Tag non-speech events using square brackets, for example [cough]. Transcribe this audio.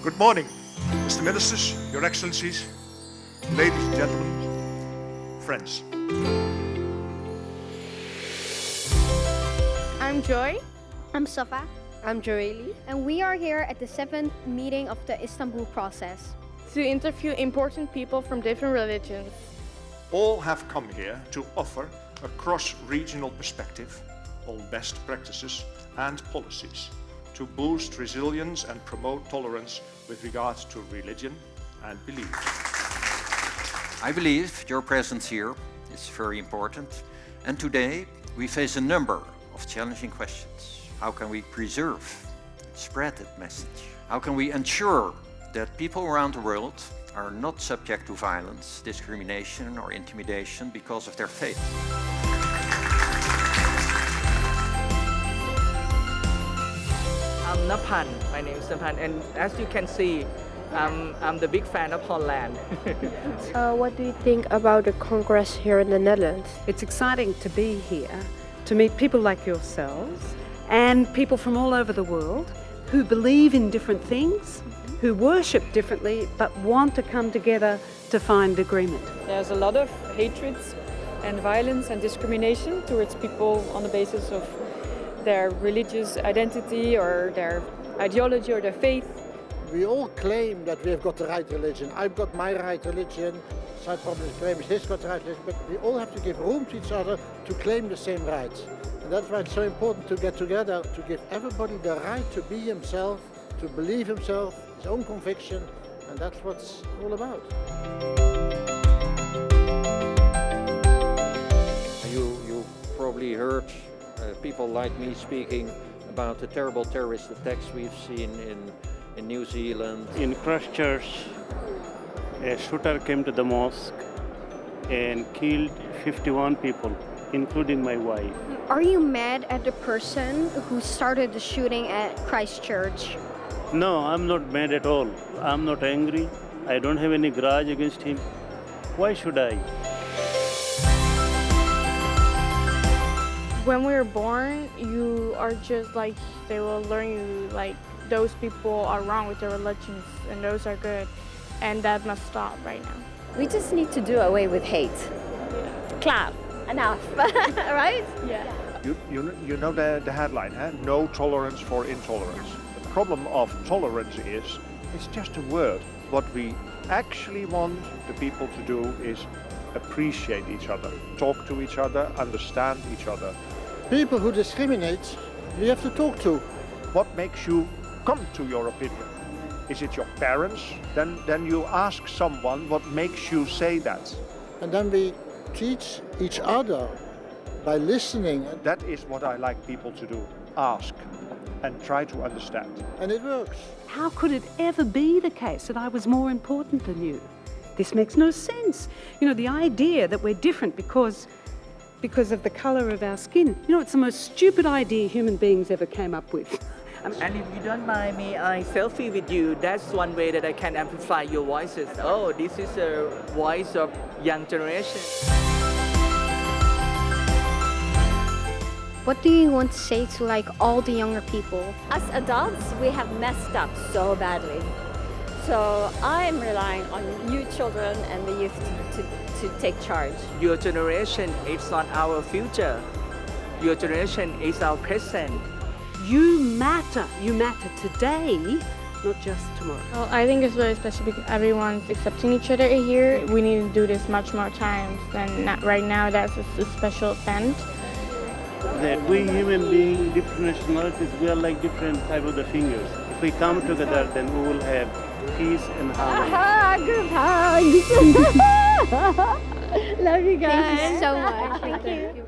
Good morning, Mr. Ministers, Your Excellencies, ladies and gentlemen, friends. I'm Joy. I'm Safa. I'm Joeli. And we are here at the seventh meeting of the Istanbul process. To interview important people from different religions. All have come here to offer a cross-regional perspective on best practices and policies to boost resilience and promote tolerance with regard to religion and belief. I believe your presence here is very important and today we face a number of challenging questions. How can we preserve and spread that message? How can we ensure that people around the world are not subject to violence, discrimination or intimidation because of their faith? Napan, my name is Napan, and as you can see, um, I'm the big fan of Holland. [laughs] uh, what do you think about the Congress here in the Netherlands? It's exciting to be here, to meet people like yourselves and people from all over the world who believe in different things, who worship differently, but want to come together to find agreement. There's a lot of hatred and violence and discrimination towards people on the basis of their religious identity or their ideology or their faith. We all claim that we have got the right religion. I've got my right religion, Side problem claims he's got the right religion, but we all have to give room to each other to claim the same rights. And that's why it's so important to get together, to give everybody the right to be himself, to believe himself, his own conviction, and that's what's all about. You, you probably heard Uh, people like me speaking about the terrible terrorist attacks we've seen in, in New Zealand. In Christchurch, a shooter came to the mosque and killed 51 people, including my wife. Are you mad at the person who started the shooting at Christchurch? No, I'm not mad at all. I'm not angry. I don't have any grudge against him. Why should I? When we were born, you are just like, they will learn you like those people are wrong with their religions and those are good. And that must stop right now. We just need to do away with hate. Yeah. Clap. Enough. [laughs] right? Yeah. You, you, you know the, the headline, eh? no tolerance for intolerance. The problem of tolerance is, it's just a word. What we actually want the people to do is appreciate each other, talk to each other, understand each other. People who discriminate, we have to talk to. What makes you come to your opinion? Is it your parents? Then, then you ask someone what makes you say that. And then we teach each other by listening. That is what I like people to do. Ask and try to understand. And it works. How could it ever be the case that I was more important than you? This makes no sense. You know, the idea that we're different because because of the colour of our skin. You know, it's the most stupid idea human beings ever came up with. Um, and if you don't mind me, I selfie with you. That's one way that I can amplify your voices. Oh, this is a voice of young generation. What do you want to say to like all the younger people? As adults, we have messed up so badly. So I'm relying on you children and the youth to, to, to take charge. Your generation is not our future. Your generation is our present. You matter. You matter today, not just tomorrow. Well, I think it's very special because everyone's accepting each other here. We need to do this much more times than not right now. That's a, a special event. That we human beings, different nationalities, we are like different type of the fingers. If we come together, then we will have peace and harmony. Aha, group hugs! [laughs] Love you guys. Thank you so much. Thank you.